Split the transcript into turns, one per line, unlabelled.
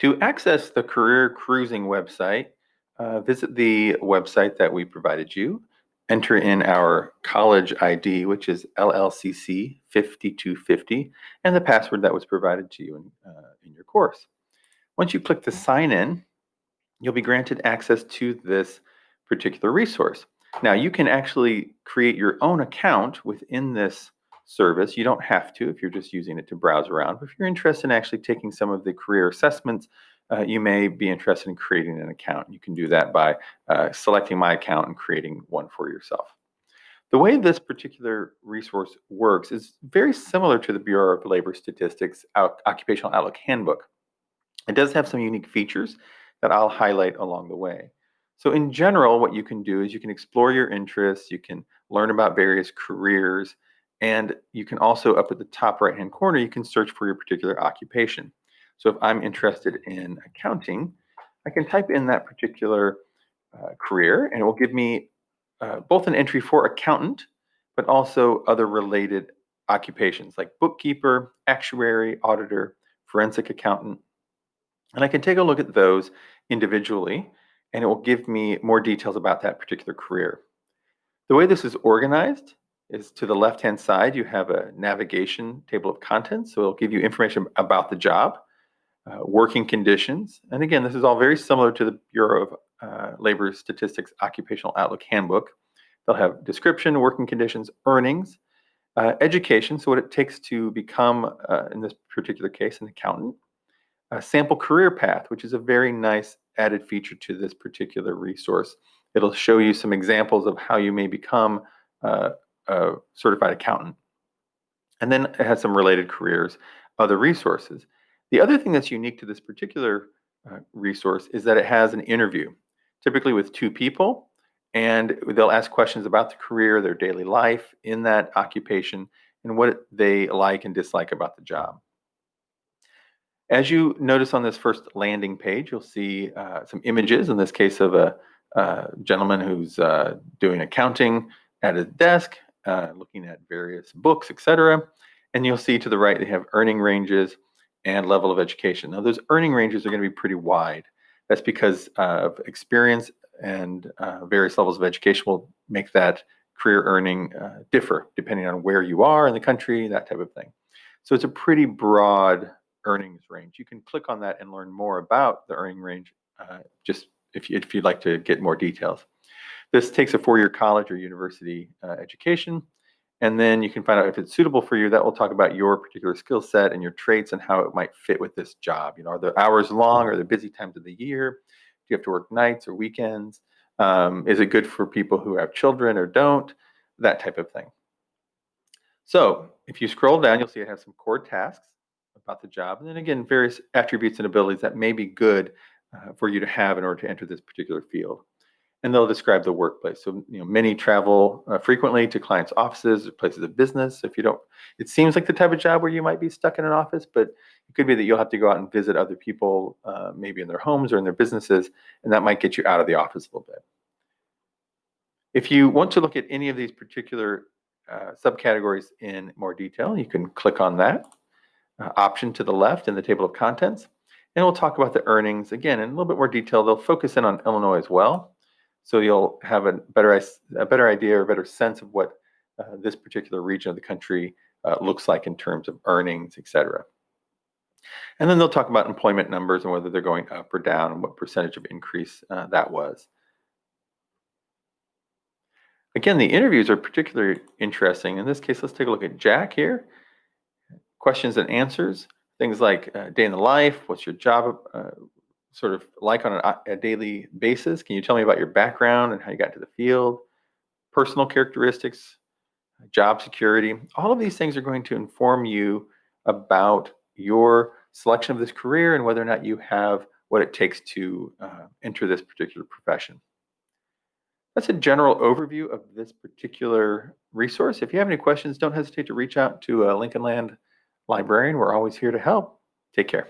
To access the Career Cruising website, uh, visit the website that we provided you. Enter in our college ID, which is LLCC 5250, and the password that was provided to you in, uh, in your course. Once you click the sign in, you'll be granted access to this particular resource. Now, you can actually create your own account within this service. You don't have to if you're just using it to browse around. But if you're interested in actually taking some of the career assessments, uh, you may be interested in creating an account. You can do that by uh, selecting my account and creating one for yourself. The way this particular resource works is very similar to the Bureau of Labor Statistics Occupational Outlook Handbook. It does have some unique features that I'll highlight along the way. So in general, what you can do is you can explore your interests, you can learn about various careers, and you can also, up at the top right-hand corner, you can search for your particular occupation. So if I'm interested in accounting, I can type in that particular uh, career, and it will give me uh, both an entry for accountant, but also other related occupations like bookkeeper, actuary, auditor, forensic accountant. And I can take a look at those individually, and it will give me more details about that particular career. The way this is organized is to the left-hand side, you have a navigation table of contents. So it'll give you information about the job, uh, working conditions. And again, this is all very similar to the Bureau of uh, Labor Statistics Occupational Outlook Handbook. They'll have description, working conditions, earnings, uh, education, so what it takes to become, uh, in this particular case, an accountant, a sample career path, which is a very nice added feature to this particular resource. It'll show you some examples of how you may become uh, a certified accountant. And then it has some related careers, other resources. The other thing that's unique to this particular uh, resource is that it has an interview, typically with two people, and they'll ask questions about the career, their daily life in that occupation, and what they like and dislike about the job. As you notice on this first landing page, you'll see uh, some images, in this case of a, a gentleman who's uh, doing accounting at a desk, uh, looking at various books, etc. And you'll see to the right they have earning ranges and level of education. Now those earning ranges are going to be pretty wide. That's because of experience and uh, various levels of education will make that career earning uh, differ depending on where you are in the country, that type of thing. So it's a pretty broad earnings range. You can click on that and learn more about the earning range uh, just if, you, if you'd like to get more details. This takes a four-year college or university uh, education, and then you can find out if it's suitable for you. That will talk about your particular skill set and your traits and how it might fit with this job. You know, are the hours long? Are the busy times of the year? Do you have to work nights or weekends? Um, is it good for people who have children or don't? That type of thing. So if you scroll down, you'll see it has some core tasks about the job. And then again, various attributes and abilities that may be good uh, for you to have in order to enter this particular field and they'll describe the workplace. So, you know, many travel uh, frequently to clients' offices or places of business. If you don't, it seems like the type of job where you might be stuck in an office, but it could be that you'll have to go out and visit other people, uh, maybe in their homes or in their businesses, and that might get you out of the office a little bit. If you want to look at any of these particular uh, subcategories in more detail, you can click on that uh, option to the left in the table of contents, and we'll talk about the earnings again in a little bit more detail. They'll focus in on Illinois as well so you'll have a better, a better idea or better sense of what uh, this particular region of the country uh, looks like in terms of earnings, et cetera. And then they'll talk about employment numbers and whether they're going up or down and what percentage of increase uh, that was. Again, the interviews are particularly interesting. In this case, let's take a look at Jack here. Questions and answers, things like uh, day in the life, what's your job uh, sort of like on a, a daily basis? Can you tell me about your background and how you got to the field, personal characteristics, job security? All of these things are going to inform you about your selection of this career and whether or not you have what it takes to uh, enter this particular profession. That's a general overview of this particular resource. If you have any questions, don't hesitate to reach out to a Lincoln Land librarian. We're always here to help. Take care.